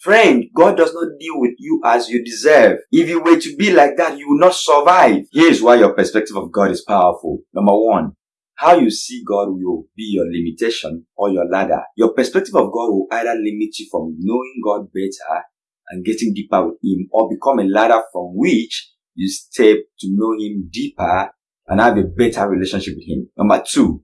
Friend, God does not deal with you as you deserve. If you were to be like that, you will not survive. Here's why your perspective of God is powerful. Number one, how you see God will be your limitation or your ladder. Your perspective of God will either limit you from knowing God better and getting deeper with Him or become a ladder from which you step to know Him deeper and have a better relationship with Him. Number two,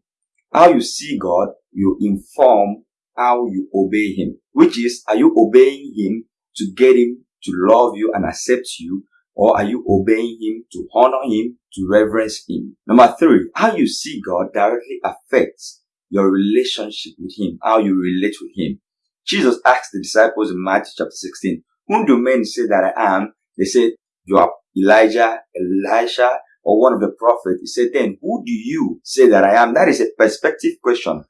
how you see God will inform how you obey Him, which is, are you obeying Him to get Him to love you and accept you, or are you obeying Him to honor Him, to reverence Him? Number three, how you see God directly affects your relationship with Him, how you relate with Him. Jesus asked the disciples in Matthew chapter 16, whom do men say that I am? They said, you are Elijah, Elisha, or one of the prophets. He said, then who do you say that I am? That is a perspective question.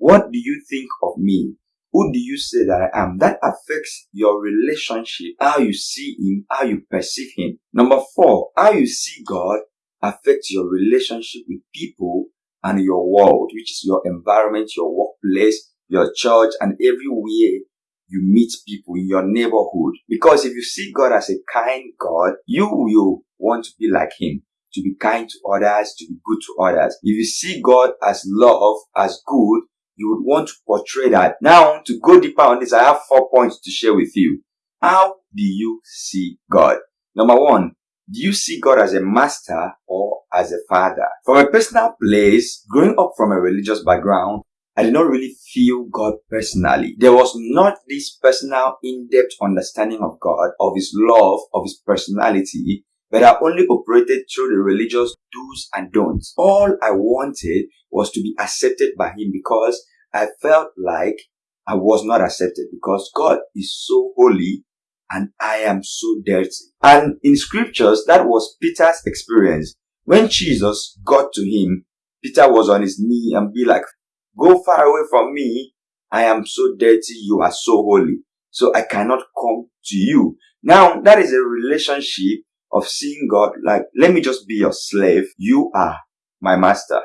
What do you think of me? Who do you say that I am? That affects your relationship, how you see him, how you perceive him. Number four, how you see God affects your relationship with people and your world, which is your environment, your workplace, your church, and everywhere you meet people in your neighborhood. Because if you see God as a kind God, you will want to be like Him, to be kind to others, to be good to others. If you see God as love, as good, you would want to portray that. Now, to go deeper on this, I have four points to share with you. How do you see God? Number one, do you see God as a master or as a father? From a personal place, growing up from a religious background, I did not really feel God personally. There was not this personal, in-depth understanding of God, of His love, of His personality, but I only operated through the religious do's and don'ts. All I wanted was to be accepted by Him because I felt like I was not accepted because God is so holy and I am so dirty. And in scriptures, that was Peter's experience. When Jesus got to him, Peter was on his knee and be like, go far away from me. I am so dirty. You are so holy. So I cannot come to you. Now that is a relationship of seeing God like, let me just be your slave. You are my master.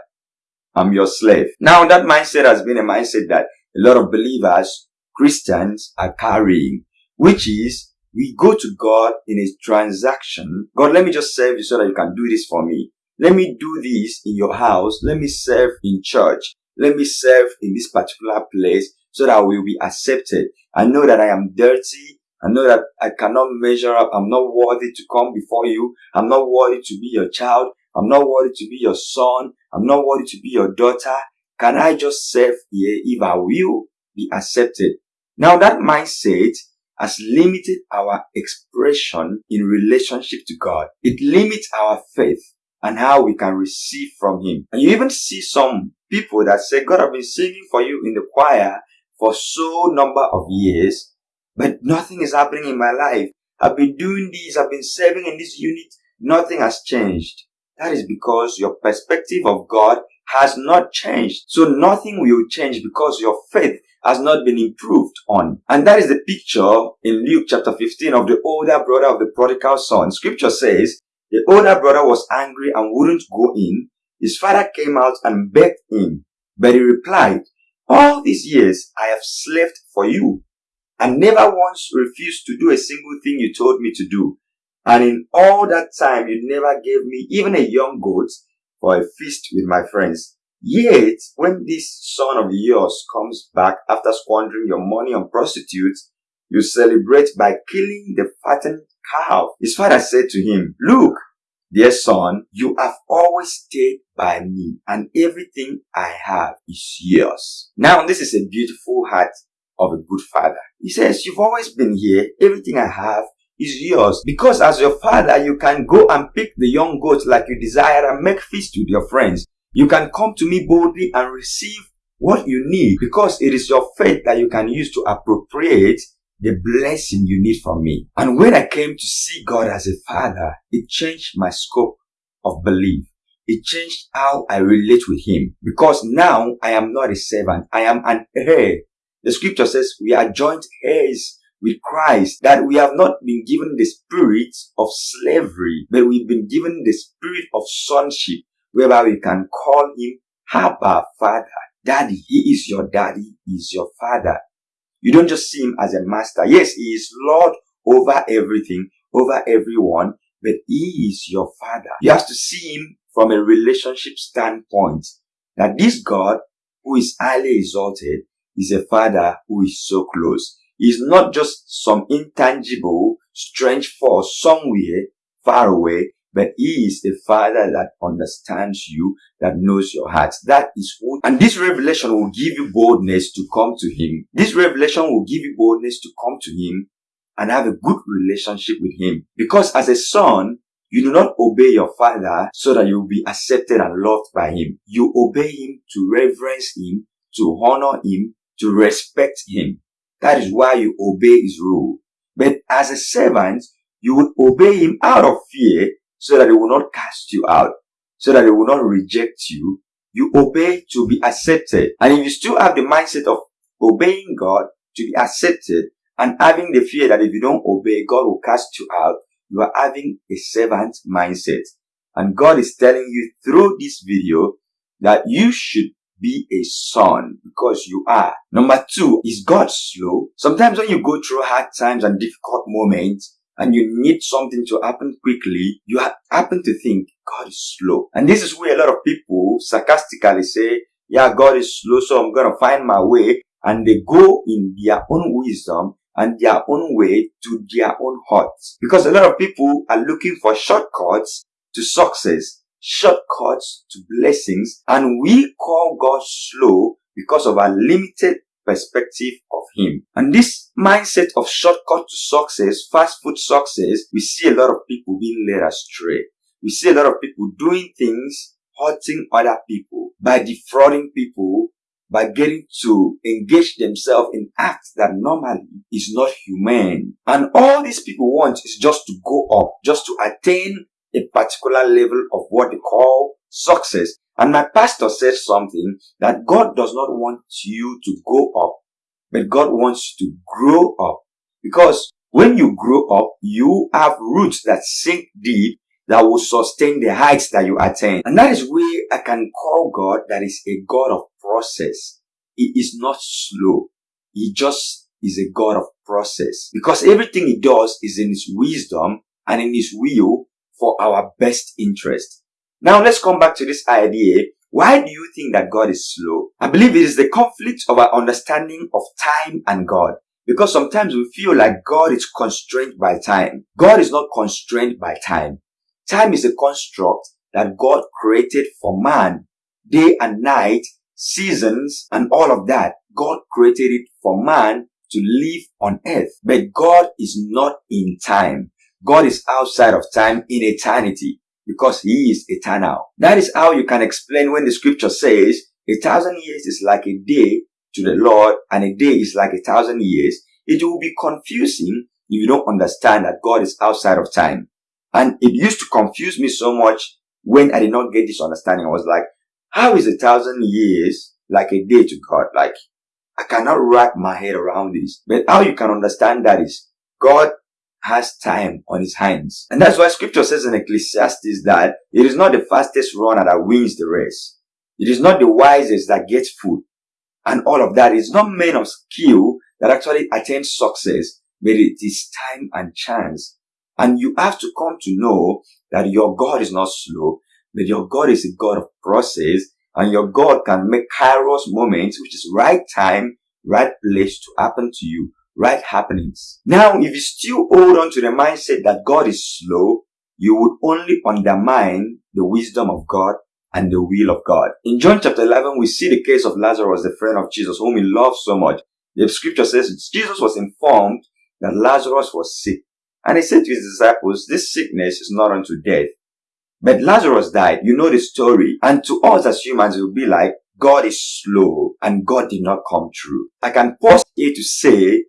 I'm your slave. Now that mindset has been a mindset that a lot of believers, Christians are carrying, which is we go to God in a transaction. God, let me just serve you so that you can do this for me. Let me do this in your house. Let me serve in church. Let me serve in this particular place so that I will be accepted. I know that I am dirty. I know that I cannot measure up. I'm not worthy to come before you. I'm not worthy to be your child. I'm not worthy to be your son. I'm not worthy to be your daughter. Can I just serve here if I will be accepted? Now that mindset has limited our expression in relationship to God. It limits our faith and how we can receive from Him. And you even see some people that say, God, I've been singing for you in the choir for so number of years, but nothing is happening in my life. I've been doing this, I've been serving in this unit, nothing has changed. That is because your perspective of God has not changed. So nothing will change because your faith has not been improved on. And that is the picture in Luke chapter 15 of the older brother of the prodigal son. Scripture says, the older brother was angry and wouldn't go in. His father came out and begged him. But he replied, all these years I have slaved for you and never once refused to do a single thing you told me to do. And in all that time, you never gave me even a young goat for a feast with my friends. Yet, when this son of yours comes back after squandering your money on prostitutes, you celebrate by killing the fattened calf. His father said to him, Look, dear son, you have always stayed by me and everything I have is yours. Now, this is a beautiful heart of a good father. He says, you've always been here. Everything I have is yours. Because as your father, you can go and pick the young goats like you desire and make feast with your friends. You can come to me boldly and receive what you need because it is your faith that you can use to appropriate the blessing you need from me. And when I came to see God as a father, it changed my scope of belief. It changed how I relate with him because now I am not a servant. I am an heir. The scripture says we are joint heirs with Christ that we have not been given the spirit of slavery, but we've been given the spirit of sonship, whereby we can call him Abba Father. Daddy, he is your daddy, he is your father. You don't just see him as a master. Yes, he is Lord over everything, over everyone, but he is your father. You have to see him from a relationship standpoint. That this God, who is highly exalted, is a father who is so close. He's not just some intangible, strange force somewhere far away, but he is a father that understands you, that knows your heart. That is what, and this revelation will give you boldness to come to him. This revelation will give you boldness to come to him and have a good relationship with him. Because as a son, you do not obey your father so that you will be accepted and loved by him. You obey him to reverence him, to honor him, to respect him. That is why you obey his rule. But as a servant, you would obey him out of fear so that he will not cast you out, so that he will not reject you. You obey to be accepted. And if you still have the mindset of obeying God to be accepted and having the fear that if you don't obey, God will cast you out, you are having a servant mindset. And God is telling you through this video that you should be a son because you are. Number two, is God slow? Sometimes when you go through hard times and difficult moments and you need something to happen quickly, you happen to think God is slow. And this is where a lot of people sarcastically say, yeah, God is slow, so I'm going to find my way. And they go in their own wisdom and their own way to their own hearts. Because a lot of people are looking for shortcuts to success, shortcuts to blessings, and we call God slow because of our limited perspective of Him. And this mindset of shortcut to success, fast food success, we see a lot of people being led astray. We see a lot of people doing things, hurting other people by defrauding people by getting to engage themselves in acts that normally is not humane. And all these people want is just to go up, just to attain a particular level of what they call success. And my pastor said something that God does not want you to go up, but God wants you to grow up. Because when you grow up, you have roots that sink deep that will sustain the heights that you attain. And that is where I can call God that is a God of process. He is not slow. He just is a God of process. Because everything he does is in his wisdom and in his will for our best interest. Now let's come back to this idea. Why do you think that God is slow? I believe it is the conflict of our understanding of time and God. Because sometimes we feel like God is constrained by time. God is not constrained by time. Time is a construct that God created for man. Day and night, seasons, and all of that. God created it for man to live on earth. But God is not in time. God is outside of time in eternity because he is eternal. That is how you can explain when the scripture says a thousand years is like a day to the Lord and a day is like a thousand years. It will be confusing if you don't understand that God is outside of time. And it used to confuse me so much when I did not get this understanding. I was like, how is a thousand years like a day to God? Like, I cannot wrap my head around this. But how you can understand that is God has time on his hands. And that's why scripture says in Ecclesiastes that it is not the fastest runner that wins the race. It is not the wisest that gets food. And all of that is not men of skill that actually attain success, but it is time and chance. And you have to come to know that your God is not slow, but your God is a God of process and your God can make kairos moments, which is right time, right place to happen to you, right happenings. Now, if you still hold on to the mindset that God is slow, you would only undermine the wisdom of God and the will of God. In John chapter 11, we see the case of Lazarus, the friend of Jesus, whom he loved so much. The scripture says Jesus was informed that Lazarus was sick. And he said to his disciples, this sickness is not unto death. But Lazarus died. You know the story. And to us as humans, it will be like, God is slow and God did not come true. I can pause here to say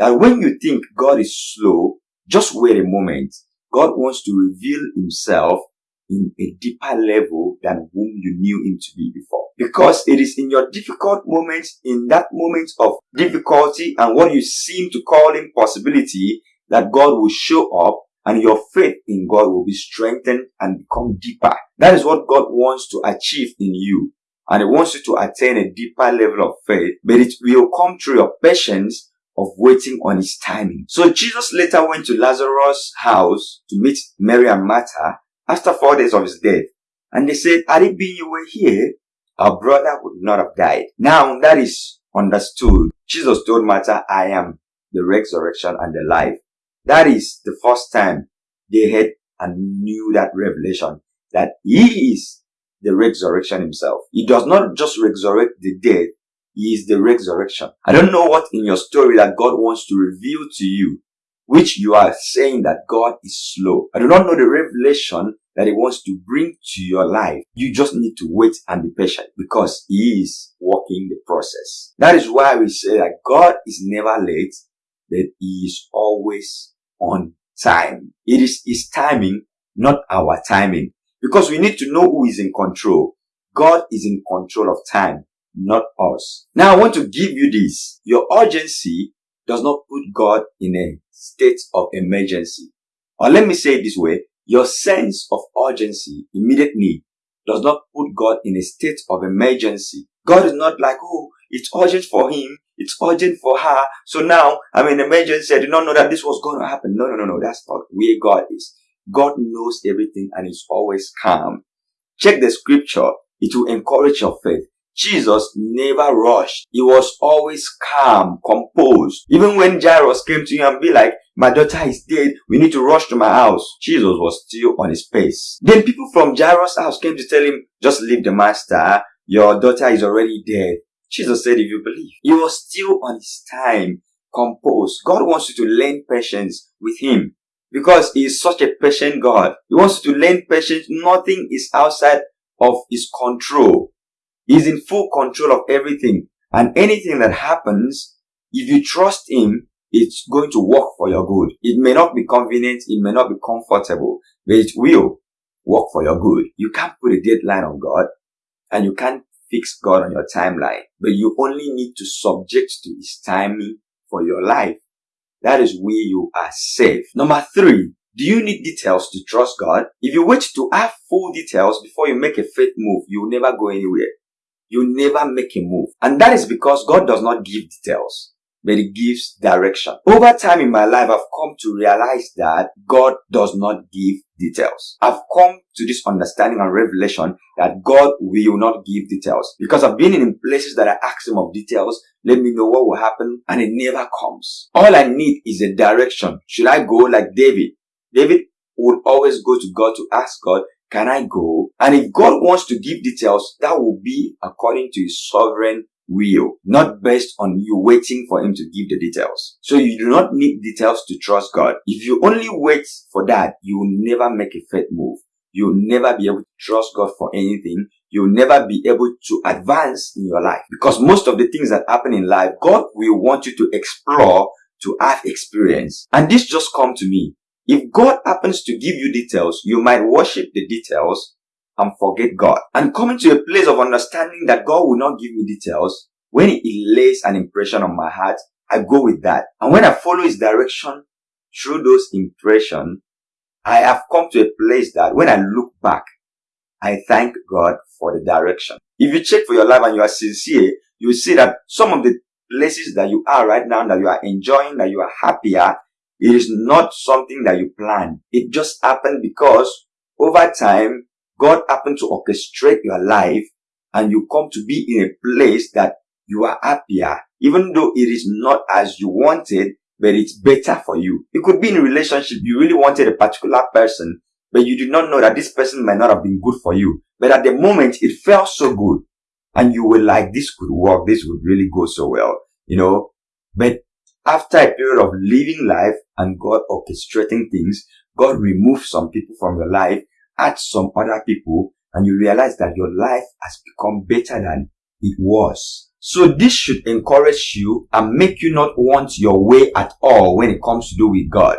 that when you think God is slow, just wait a moment. God wants to reveal himself in a deeper level than whom you knew him to be before. Because it is in your difficult moments, in that moment of difficulty and what you seem to call impossibility, that God will show up and your faith in God will be strengthened and become deeper. That is what God wants to achieve in you. And He wants you to attain a deeper level of faith, but it will come through your patience of waiting on his timing. So Jesus later went to Lazarus' house to meet Mary and Martha after four days of his death. And they said, had it been you were here, our brother would not have died. Now that is understood. Jesus told Martha, I am the resurrection and the life. That is the first time they had and knew that revelation that he is the resurrection himself. He does not just resurrect the dead, is the resurrection. I don't know what in your story that God wants to reveal to you, which you are saying that God is slow. I do not know the revelation that he wants to bring to your life. You just need to wait and be patient because he is working the process. That is why we say that God is never late, that he is always on time. It is his timing, not our timing. Because we need to know who is in control. God is in control of time, not us. Now I want to give you this. Your urgency does not put God in a state of emergency. Or let me say it this way. Your sense of urgency, immediate need, does not put God in a state of emergency. God is not like, oh, it's urgent for him. It's urgent for her. So now I'm in emergency. I did not know that this was going to happen. No, no, no, no. That's not where God is. God knows everything and is always calm. Check the scripture. It will encourage your faith. Jesus never rushed. He was always calm, composed. Even when Jairus came to him and be like, my daughter is dead. We need to rush to my house. Jesus was still on his pace. Then people from Jairus' house came to tell him, just leave the master. Your daughter is already dead. Jesus said, if you believe. He was still on his time, composed. God wants you to learn patience with him because he is such a patient God. He wants you to learn patience. Nothing is outside of his control. He's in full control of everything. And anything that happens, if you trust him, it's going to work for your good. It may not be convenient, it may not be comfortable, but it will work for your good. You can't put a deadline on God and you can't fix God on your timeline, but you only need to subject to his timing for your life. That is where you are safe. Number three, do you need details to trust God? If you wait to have full details before you make a faith move, you will never go anywhere. You never make a move. And that is because God does not give details but He gives direction. Over time in my life, I've come to realize that God does not give details. I've come to this understanding and revelation that God will not give details because I've been in places that I ask him of details. Let me know what will happen and it never comes. All I need is a direction. Should I go like David? David would always go to God to ask God, can I go? And if God wants to give details, that will be according to his sovereign will, not based on you waiting for him to give the details. So you do not need details to trust God. If you only wait for that, you will never make a faith move. You'll never be able to trust God for anything. You'll never be able to advance in your life. Because most of the things that happen in life, God will want you to explore, to have experience. And this just come to me. If God happens to give you details, you might worship the details and forget God. And coming to a place of understanding that God will not give me details, when He lays an impression on my heart, I go with that. And when I follow His direction through those impressions, I have come to a place that when I look back, I thank God for the direction. If you check for your life and you are sincere, you will see that some of the places that you are right now, that you are enjoying, that you are happier, it is not something that you plan. It just happened because over time, God happened to orchestrate your life and you come to be in a place that you are happier, even though it is not as you wanted, but it's better for you. It could be in a relationship, you really wanted a particular person, but you did not know that this person might not have been good for you. But at the moment, it felt so good. And you were like, this could work, this would really go so well, you know. But after a period of living life and God orchestrating things, God removes some people from your life adds some other people and you realize that your life has become better than it was. So this should encourage you and make you not want your way at all when it comes to do with God,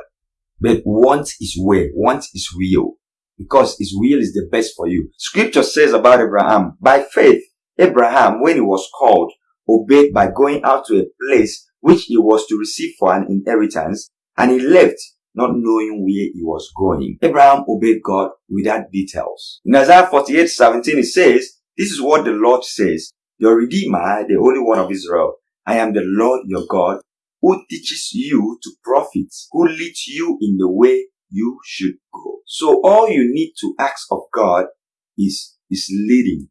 but want his way, want his will, because his will is the best for you. Scripture says about Abraham, by faith, Abraham, when he was called, obeyed by going out to a place which he was to receive for an inheritance, and he left not knowing where he was going. Abraham obeyed God without details. In Isaiah 48, 17, it says, This is what the Lord says, your Redeemer, the Holy One of Israel. I am the Lord your God, who teaches you to profit, who leads you in the way you should go. So all you need to ask of God is, is leading.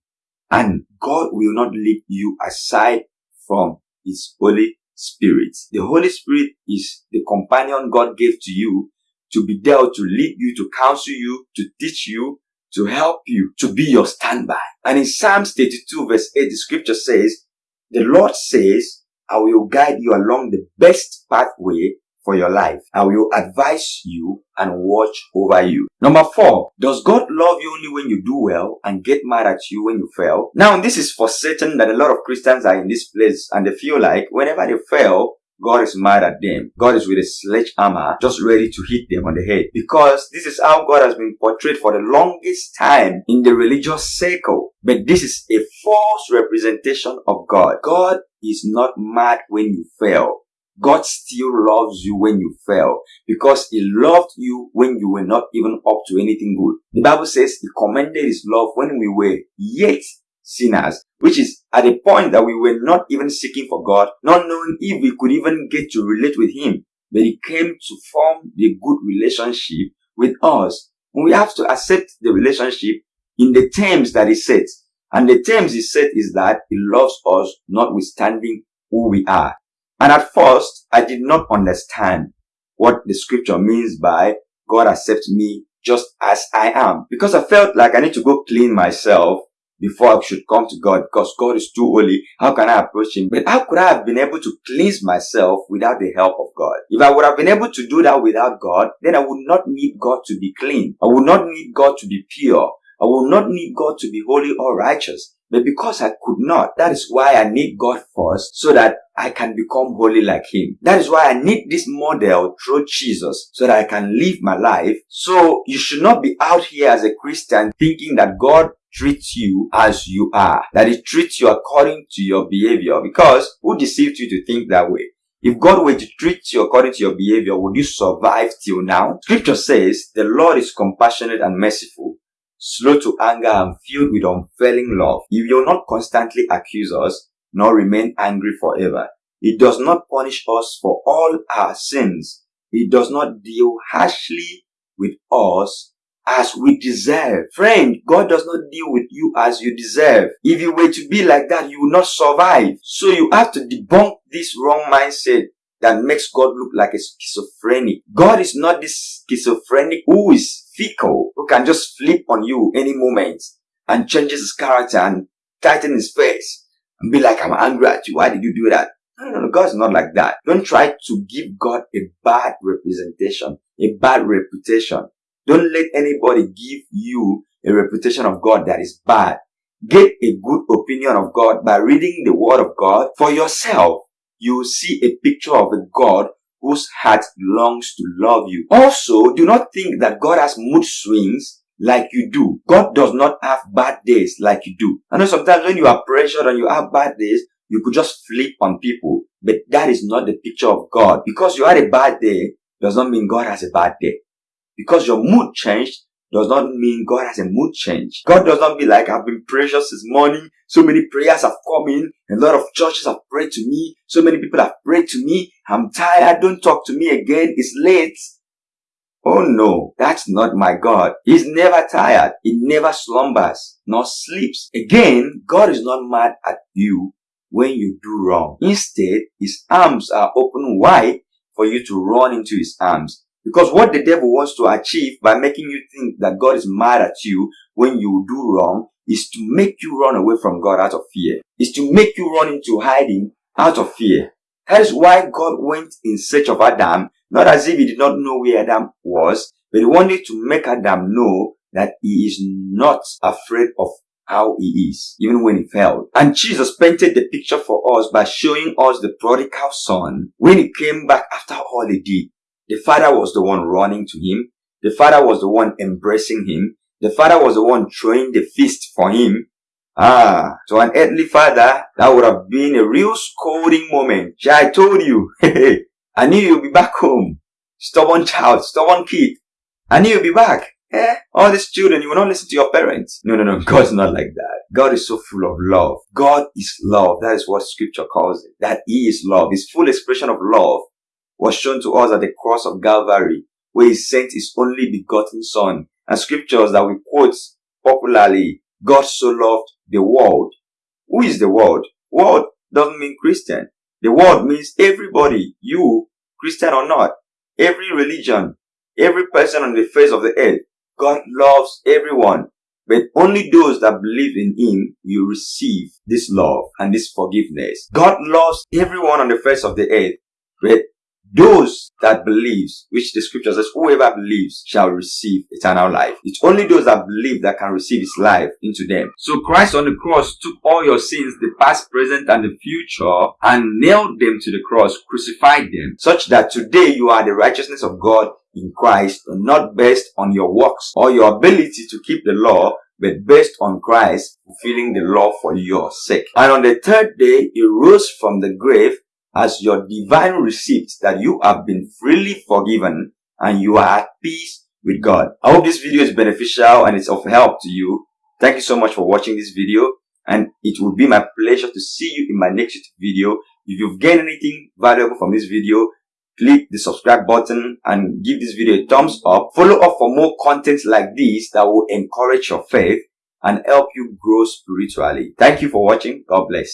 And God will not lead you aside from His Holy Spirit. The Holy Spirit is the companion God gave to you to be there to lead you, to counsel you, to teach you, to help you, to be your standby. And in Psalms 32 verse 8, the scripture says, the Lord says, I will guide you along the best pathway for your life. I will advise you and watch over you. Number four, does God love you only when you do well and get mad at you when you fail? Now, this is for certain that a lot of Christians are in this place and they feel like whenever they fail, God is mad at them. God is with a sledgehammer just ready to hit them on the head. Because this is how God has been portrayed for the longest time in the religious circle. But this is a false representation of God. God is not mad when you fail. God still loves you when you fail because he loved you when you were not even up to anything good. The Bible says he commended his love when we were yet sinners, which is at a point that we were not even seeking for God, not knowing if we could even get to relate with Him. But He came to form the good relationship with us. And we have to accept the relationship in the terms that He sets. And the terms He set is that He loves us notwithstanding who we are. And at first, I did not understand what the scripture means by God accepts me just as I am. Because I felt like I need to go clean myself before I should come to God because God is too holy. How can I approach Him? But how could I have been able to cleanse myself without the help of God? If I would have been able to do that without God, then I would not need God to be clean. I would not need God to be pure. I would not need God to be holy or righteous. But because I could not, that is why I need God first so that I can become holy like Him. That is why I need this model through Jesus so that I can live my life. So you should not be out here as a Christian thinking that God treats you as you are. That He treats you according to your behavior. Because who deceived you to think that way? If God were to treat you according to your behavior, would you survive till now? Scripture says, the Lord is compassionate and merciful, slow to anger and filled with unfailing love. He will not constantly accuse us, nor remain angry forever. He does not punish us for all our sins. He does not deal harshly with us as we deserve. Friend, God does not deal with you as you deserve. If you were to be like that, you would not survive. So you have to debunk this wrong mindset that makes God look like a schizophrenic. God is not this schizophrenic who is fickle, who can just flip on you any moment and changes his character and tighten his face and be like, I'm angry at you. Why did you do that? No, no, no. God's not like that. Don't try to give God a bad representation, a bad reputation. Don't let anybody give you a reputation of God that is bad. Get a good opinion of God by reading the word of God for yourself. You will see a picture of a God whose heart longs to love you. Also, do not think that God has mood swings like you do. God does not have bad days like you do. I know sometimes when you are pressured and you have bad days, you could just flip on people, but that is not the picture of God. Because you had a bad day does not mean God has a bad day. Because your mood changed does not mean God has a mood change. God does not be like, I've been precious this morning. So many prayers have come in. A lot of churches have prayed to me. So many people have prayed to me. I'm tired. Don't talk to me again. It's late. Oh no, that's not my God. He's never tired. He never slumbers nor sleeps. Again, God is not mad at you when you do wrong. Instead, his arms are open wide for you to run into his arms. Because what the devil wants to achieve by making you think that God is mad at you when you do wrong is to make you run away from God out of fear. Is to make you run into hiding out of fear. That is why God went in search of Adam, not as if he did not know where Adam was, but he wanted to make Adam know that he is not afraid of how he is, even when he failed. And Jesus painted the picture for us by showing us the prodigal son when he came back after all he did. The father was the one running to him. The father was the one embracing him. The father was the one throwing the fist for him. Ah, to an earthly father, that would have been a real scolding moment. I told you. I knew you'd be back home. Stubborn child, stubborn kid. I knew you'd be back. Eh, all these children, you will not listen to your parents. No, no, no. God's not like that. God is so full of love. God is love. That is what scripture calls it. That He is love. His full expression of love was shown to us at the cross of Calvary, where He sent His only begotten Son. And scriptures that we quote popularly, God so loved the world. Who is the world? World doesn't mean Christian. The world means everybody, you, Christian or not, every religion, every person on the face of the earth. God loves everyone, but only those that believe in Him will receive this love and this forgiveness. God loves everyone on the face of the earth, but those that believes, which the scripture says, whoever believes shall receive eternal life. It's only those that believe that can receive his life into them. So Christ on the cross took all your sins, the past, present, and the future, and nailed them to the cross, crucified them, such that today you are the righteousness of God in Christ, not based on your works or your ability to keep the law, but based on Christ fulfilling the law for your sake. And on the third day, he rose from the grave as your divine receipt that you have been freely forgiven and you are at peace with God. I hope this video is beneficial and it's of help to you. Thank you so much for watching this video and it will be my pleasure to see you in my next video. If you've gained anything valuable from this video, click the subscribe button and give this video a thumbs up. Follow up for more content like this that will encourage your faith and help you grow spiritually. Thank you for watching. God bless.